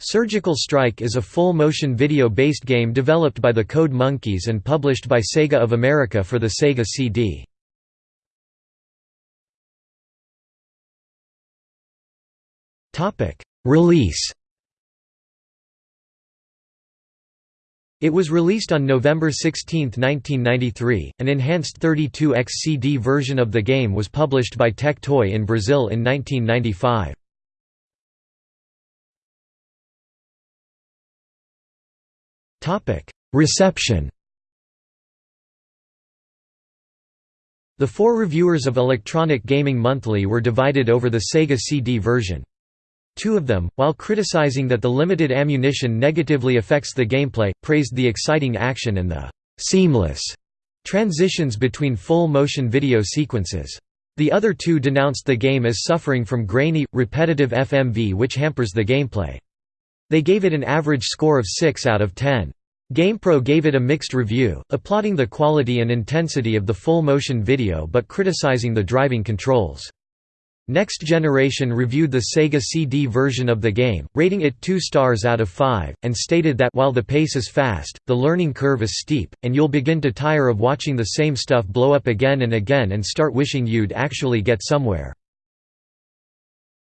Surgical Strike is a full-motion video-based game developed by the Code Monkeys and published by Sega of America for the Sega CD. Release It was released on November 16, 1993. An enhanced 32x CD version of the game was published by Tectoy in Brazil in 1995. Reception The four reviewers of Electronic Gaming Monthly were divided over the Sega CD version. Two of them, while criticizing that the limited ammunition negatively affects the gameplay, praised the exciting action and the «seamless» transitions between full-motion video sequences. The other two denounced the game as suffering from grainy, repetitive FMV which hampers the gameplay. They gave it an average score of 6 out of 10. GamePro gave it a mixed review, applauding the quality and intensity of the full-motion video but criticizing the driving controls. Next Generation reviewed the Sega CD version of the game, rating it 2 stars out of 5, and stated that while the pace is fast, the learning curve is steep, and you'll begin to tire of watching the same stuff blow up again and again and start wishing you'd actually get somewhere.